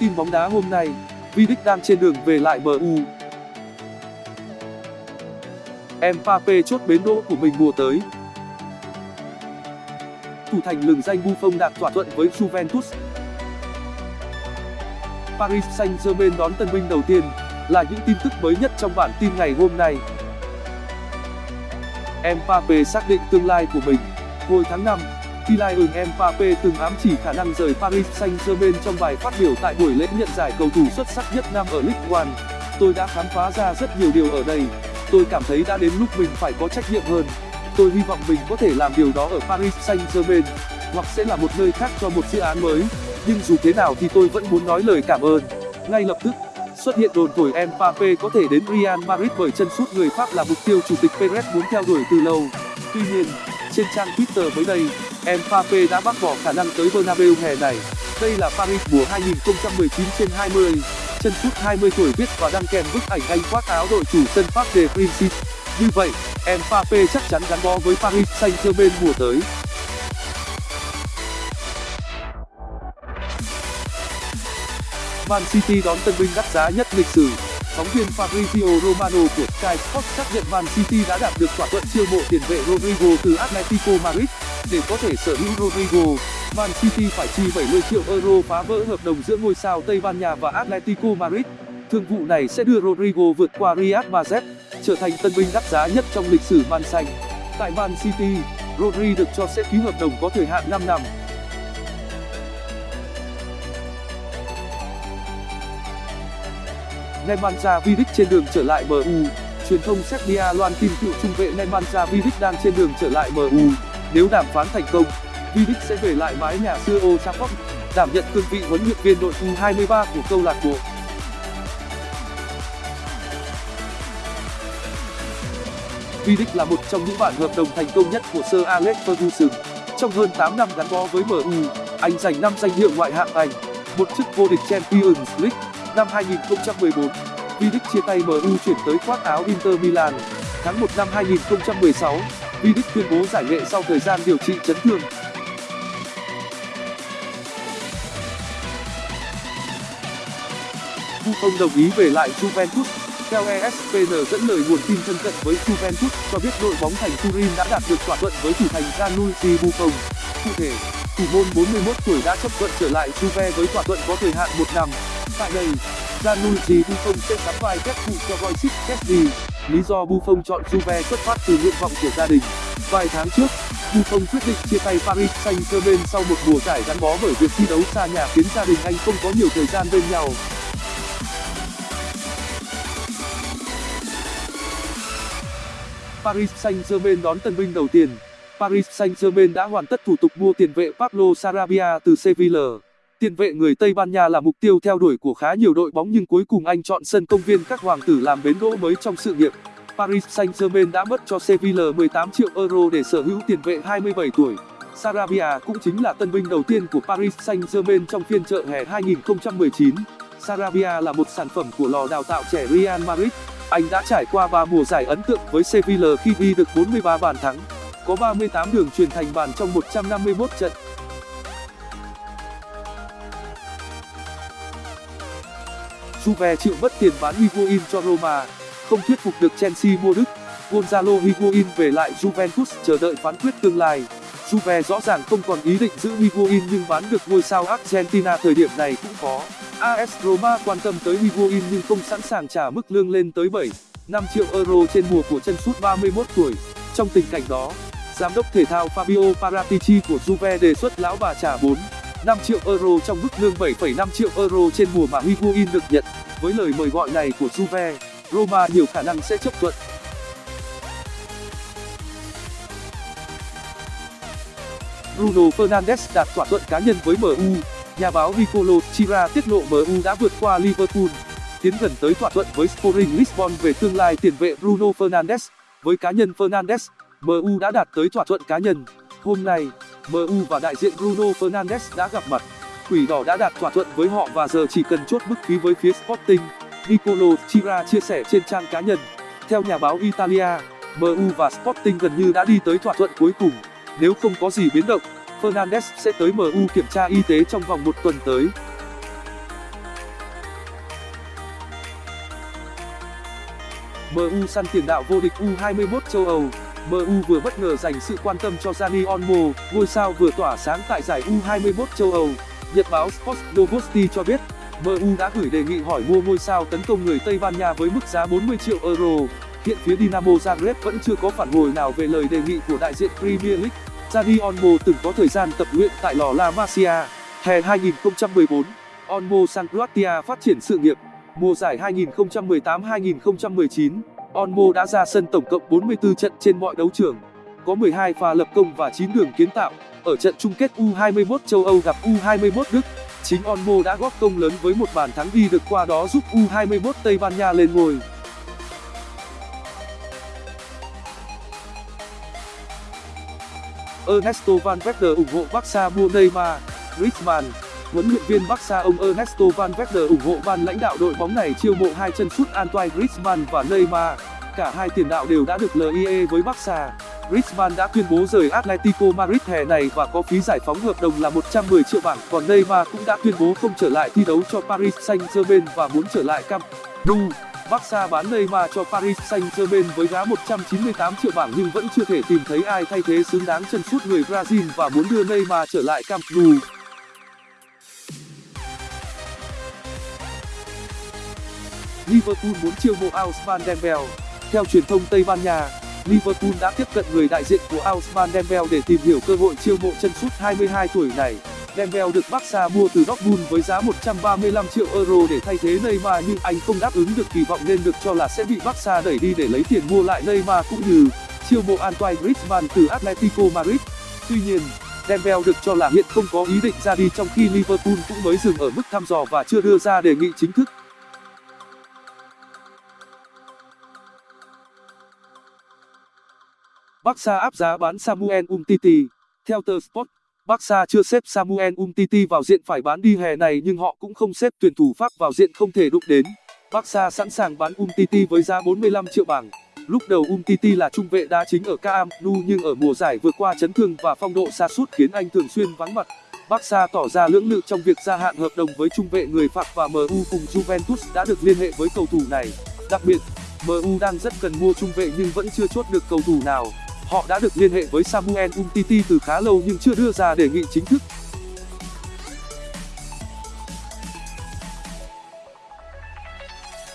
Tin bóng đá hôm nay, Vidic đang trên đường về lại MU. Mbappe chốt bến đỗ của mình mùa tới. Thủ thành lừng danh Buffon đạt thỏa thuận với Juventus. Paris Saint-Germain đón tân binh đầu tiên là những tin tức mới nhất trong bản tin ngày hôm nay. Mbappe xác định tương lai của mình. Hồi tháng 5, Kylian Mbappe từng ám chỉ khả năng rời Paris Saint-Germain trong bài phát biểu tại buổi lễ nhận giải cầu thủ xuất sắc nhất năm ở League One. Tôi đã khám phá ra rất nhiều điều ở đây. Tôi cảm thấy đã đến lúc mình phải có trách nhiệm hơn. Tôi hy vọng mình có thể làm điều đó ở Paris Saint-Germain, hoặc sẽ là một nơi khác cho một dự án mới. Nhưng dù thế nào thì tôi vẫn muốn nói lời cảm ơn. Ngay lập tức, xuất hiện đồn thổi Mbappe có thể đến Real Madrid bởi chân sút người Pháp là mục tiêu chủ tịch Perez muốn theo đuổi từ lâu. Tuy nhiên, trên trang Twitter mới đây, Mbappe đã bác bỏ khả năng tới Bernabeu hè này. Đây là Paris mùa 2019 trên 20. Chân sút 20 tuổi viết và đăng kèm bức ảnh anh khoác áo đội chủ sân Parc des Princes. Như vậy, Mbappe chắc chắn gắn bó với Paris Saint-Germain mùa tới. Man City đón tân binh đắt giá nhất lịch sử. Phóng viên Fabrizio Romano của Sky Sports xác nhận Man City đã đạt được thỏa thuận chiêu mộ tiền vệ Rodrigo từ Atletico Madrid. Để có thể sở hữu Rodrigo, Man City phải chi 70 triệu euro phá vỡ hợp đồng giữa ngôi sao Tây Ban Nha và Atletico Madrid. Thương vụ này sẽ đưa Rodrigo vượt qua Riyad Mahrez, trở thành tân binh đắt giá nhất trong lịch sử Man xanh. Tại Man City, Rodri được cho sẽ ký hợp đồng có thời hạn 5 năm. Nemanja Vidic trên đường trở lại MU. Truyền thông Serbia loan tin cựu trung vệ Nemanja Vidic đang trên đường trở lại MU. Nếu đàm phán thành công, Vidic sẽ về lại mái nhà xưa Old Trafford, đảm nhận cương vị huấn luyện viên đội U23 của câu lạc bộ. Vidic là một trong những bản hợp đồng thành công nhất của Sir Alex Ferguson. Trong hơn 8 năm gắn bó với MU, anh giành 5 danh hiệu ngoại hạng Anh, một chức vô địch Champions League Năm 2014, Vidic chia tay MU chuyển tới khoác áo Inter Milan. Tháng 1 năm 2016, Vidic tuyên bố giải nghệ sau thời gian điều trị chấn thương. Buffon đồng ý về lại Juventus. Theo ESPN dẫn lời nguồn tin thân cận với Juventus cho biết đội bóng thành Turin đã đạt được thỏa thuận với thủ thành Gianluigi Buffon. Cụ thể, thủ môn 41 tuổi đã chấp thuận trở lại Juve với thỏa thuận có thời hạn một năm. Tại đây, Gianluigi Buffon sẽ sắm vai kép phụ cho Wojciech Szczesny. Lý do Buffon chọn Juve xuất phát từ nguyện vọng của gia đình. Vài tháng trước, Buffon quyết định chia tay Paris Saint-Germain sau một mùa giải gắn bó bởi việc thi đấu xa nhà khiến gia đình anh không có nhiều thời gian bên nhau. Paris Saint-Germain đón tân binh đầu tiên. Paris Saint-Germain đã hoàn tất thủ tục mua tiền vệ Pablo Sarabia từ Sevilla. Tiền vệ người Tây Ban Nha là mục tiêu theo đuổi của khá nhiều đội bóng nhưng cuối cùng anh chọn sân công viên các hoàng tử làm bến đỗ mới trong sự nghiệp. Paris Saint-Germain đã mất cho Sevilla 18 triệu euro để sở hữu tiền vệ 27 tuổi. Sarabia cũng chính là tân binh đầu tiên của Paris Saint-Germain trong phiên chợ hè 2019. Sarabia là một sản phẩm của lò đào tạo trẻ Real Madrid. Anh đã trải qua 3 mùa giải ấn tượng với Sevilla khi ghi được 43 bàn thắng, có 38 đường truyền thành bàn trong 151 trận. Juve chịu mất tiền bán Higuain cho Roma, không thuyết phục được Chelsea mua Đức. Gonzalo Higuain về lại Juventus chờ đợi phán quyết tương lai. Juve rõ ràng không còn ý định giữ Higuain nhưng bán được ngôi sao Argentina thời điểm này cũng khó. AS Roma quan tâm tới Higuain nhưng không sẵn sàng trả mức lương lên tới 7, 5 triệu euro trên mùa của chân sút 31 tuổi. Trong tình cảnh đó, giám đốc thể thao Fabio Paratici của Juve đề xuất lão bà trả 4, triệu euro trong mức lương 7,5 triệu euro trên mùa mà Higuain được nhận. Với lời mời gọi này của Juve, Roma nhiều khả năng sẽ chấp thuận. Bruno Fernandes đạt thỏa thuận cá nhân với MU. Nhà báo Ricolo Chira tiết lộ MU đã vượt qua Liverpool, tiến gần tới thỏa thuận với Sporting Lisbon về tương lai tiền vệ Bruno Fernandes. Với cá nhân Fernandes, MU đã đạt tới thỏa thuận cá nhân. Hôm nay, MU và đại diện Bruno Fernandes đã gặp mặt. Quỷ đỏ đã đạt thỏa thuận với họ và giờ chỉ cần chốt mức phí với phía Sporting. Nicolo Chira chia sẻ trên trang cá nhân. Theo nhà báo Italia, MU và Sporting gần như đã đi tới thỏa thuận cuối cùng. Nếu không có gì biến động, Fernandes sẽ tới MU kiểm tra y tế trong vòng một tuần tới. MU săn tiền đạo vô địch U21 châu Âu MU vừa bất ngờ dành sự quan tâm cho Dani Olmo, ngôi sao vừa tỏa sáng tại giải U21 châu Âu. Nhật báo Sport Novosti cho biết, MU đã gửi đề nghị hỏi mua ngôi sao tấn công người Tây Ban Nha với mức giá 40 triệu euro. Hiện phía Dinamo Zagreb vẫn chưa có phản hồi nào về lời đề nghị của đại diện Premier League. Dani Olmo từng có thời gian tập luyện tại lò La Masia. Hè 2014, Olmo sang Croatia phát triển sự nghiệp. Mùa giải 2018-2019, Onmo đã ra sân tổng cộng 44 trận trên mọi đấu trường, có 12 pha lập công và 9 đường kiến tạo. Ở trận chung kết U21 châu Âu gặp U21 Đức, chính Onmo đã góp công lớn với một bàn thắng đi được qua đó giúp U21 Tây Ban Nha lên ngôi. Ernesto Valverde ủng hộ Barca mua Neymar, Griezmann Huấn luyện viên Barca ông Ernesto Valverde ủng hộ ban lãnh đạo đội bóng này chiêu mộ hai chân sút Antoine Griezmann và Neymar. Cả hai tiền đạo đều đã được LIE với Barca. Griezmann đã tuyên bố rời Atletico Madrid hè này và có phí giải phóng hợp đồng là 110 triệu bảng, còn Neymar cũng đã tuyên bố không trở lại thi đấu cho Paris Saint-Germain và muốn trở lại Camp Nou. Barca bán Neymar cho Paris Saint-Germain với giá 198 triệu bảng nhưng vẫn chưa thể tìm thấy ai thay thế xứng đáng chân sút người Brazil và muốn đưa Neymar trở lại Camp Nou. Liverpool muốn chiêu mộ Ousmane Dembele. Theo truyền thông Tây Ban Nha, Liverpool đã tiếp cận người đại diện của Ousmane Dembele để tìm hiểu cơ hội chiêu mộ chân sút 22 tuổi này. Dembele được Barca mua từ Dortmund với giá 135 triệu euro để thay thế Neymar nhưng anh không đáp ứng được kỳ vọng nên được cho là sẽ bị Barca đẩy đi để lấy tiền mua lại Neymar cũng như chiêu mộ Antoine Griezmann từ Atletico Madrid. Tuy nhiên, Dembele được cho là hiện không có ý định ra đi trong khi Liverpool cũng mới dừng ở mức thăm dò và chưa đưa ra đề nghị chính thức. Barca áp giá bán Samuel Umtiti. Theo tờ Sport, Barca chưa xếp Samuel Umtiti vào diện phải bán đi hè này nhưng họ cũng không xếp tuyển thủ Pháp vào diện không thể đụng đến. Barca sẵn sàng bán Umtiti với giá 45 triệu bảng. Lúc đầu Umtiti là trung vệ đá chính ở Camp Nou nhưng ở mùa giải vừa qua chấn thương và phong độ sa sút khiến anh thường xuyên vắng mặt. Barca tỏ ra lưỡng lự trong việc gia hạn hợp đồng với trung vệ người Pháp và MU cùng Juventus đã được liên hệ với cầu thủ này. Đặc biệt, MU đang rất cần mua trung vệ nhưng vẫn chưa chốt được cầu thủ nào. Họ đã được liên hệ với Samuel Umtiti từ khá lâu nhưng chưa đưa ra đề nghị chính thức.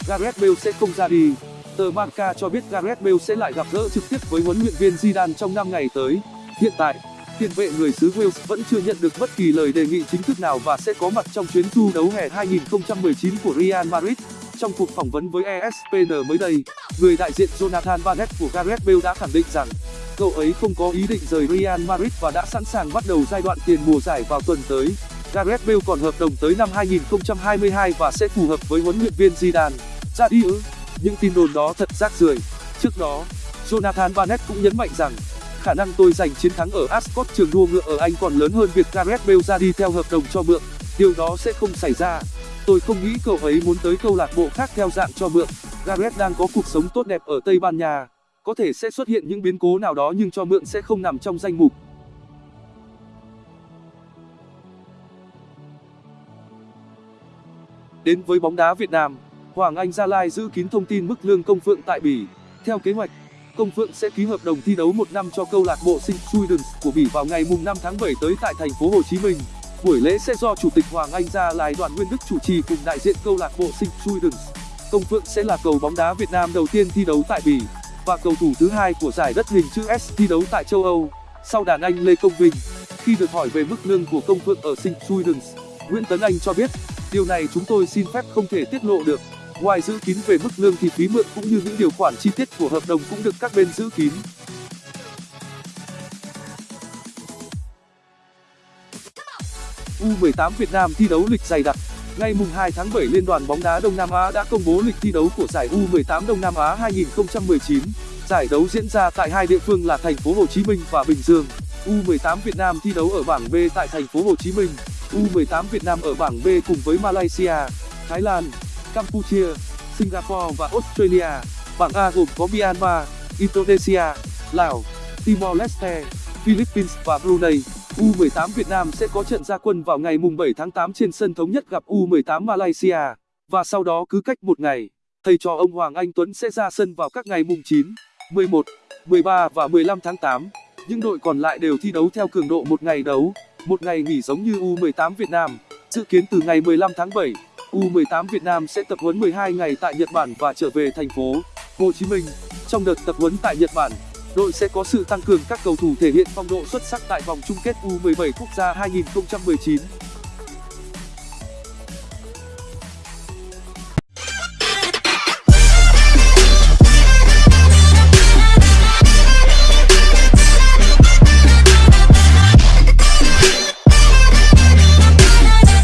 Gareth Bale sẽ không ra đi. Tờ Marca cho biết Gareth Bale sẽ lại gặp gỡ trực tiếp với huấn luyện viên Zidane trong 5 ngày tới. Hiện tại, tiền vệ người xứ Wales vẫn chưa nhận được bất kỳ lời đề nghị chính thức nào và sẽ có mặt trong chuyến du đấu hè 2019 của Real Madrid. Trong cuộc phỏng vấn với ESPN mới đây, người đại diện Jonathan Barnett của Gareth Bale đã khẳng định rằng cậu ấy không có ý định rời Real Madrid và đã sẵn sàng bắt đầu giai đoạn tiền mùa giải vào tuần tới. Gareth Bale còn hợp đồng tới năm 2022 và sẽ phù hợp với huấn luyện viên Zidane. Ra đi ư? Những tin đồn đó thật rác rưởi. Trước đó, Jonathan Barnett cũng nhấn mạnh rằng khả năng tôi giành chiến thắng ở Ascot trường đua ngựa ở Anh còn lớn hơn việc Gareth Bale ra đi theo hợp đồng cho mượn. Điều đó sẽ không xảy ra. Tôi không nghĩ cậu ấy muốn tới câu lạc bộ khác theo dạng cho mượn. Gareth đang có cuộc sống tốt đẹp ở Tây Ban Nha có thể sẽ xuất hiện những biến cố nào đó nhưng cho mượn sẽ không nằm trong danh mục. Đến với bóng đá Việt Nam, Hoàng Anh Gia Lai giữ kín thông tin mức lương công phượng tại Bỉ. Theo kế hoạch, công phượng sẽ ký hợp đồng thi đấu một năm cho câu lạc bộ sinh Truidens của Bỉ vào ngày mùng 5 tháng 7 tới tại thành phố Hồ Chí Minh. Buổi lễ sẽ do chủ tịch Hoàng Anh Gia Lai Đoàn Nguyên Đức chủ trì cùng đại diện câu lạc bộ sinh Truidens công phượng sẽ là cầu bóng đá Việt Nam đầu tiên thi đấu tại Bỉ và cầu thủ thứ hai của giải đất hình chữ S thi đấu tại châu Âu, sau đàn anh Lê Công Vinh. Khi được hỏi về mức lương của công phượng ở St. Sweden, Nguyễn Tấn Anh cho biết, điều này chúng tôi xin phép không thể tiết lộ được. Ngoài giữ kín về mức lương thì phí mượn cũng như những điều khoản chi tiết của hợp đồng cũng được các bên giữ kín. U18 Việt Nam thi đấu lịch dày đặc. Ngày 2 tháng 7 Liên đoàn bóng đá Đông Nam Á đã công bố lịch thi đấu của giải U18 Đông Nam Á 2019. Giải đấu diễn ra tại hai địa phương là thành phố Hồ Chí Minh và Bình Dương. U18 Việt Nam thi đấu ở bảng B tại thành phố Hồ Chí Minh. U18 Việt Nam ở bảng B cùng với Malaysia, Thái Lan, Campuchia, Singapore và Australia. Bảng A gồm có Myanmar, Indonesia, Lào, Timor Leste, Philippines và Brunei. U18 Việt Nam sẽ có trận ra quân vào ngày mùng 7 tháng 8 trên sân thống nhất gặp U18 Malaysia và sau đó cứ cách một ngày, thầy trò ông Hoàng Anh Tuấn sẽ ra sân vào các ngày mùng 9, 11, 13 và 15 tháng 8. Những đội còn lại đều thi đấu theo cường độ một ngày đấu, một ngày nghỉ giống như U18 Việt Nam. Dự kiến từ ngày 15 tháng 7, U18 Việt Nam sẽ tập huấn 12 ngày tại Nhật Bản và trở về thành phố Hồ Chí Minh. Trong đợt tập huấn tại Nhật Bản, đội sẽ có sự tăng cường các cầu thủ thể hiện phong độ xuất sắc tại vòng chung kết U17 quốc gia 2019.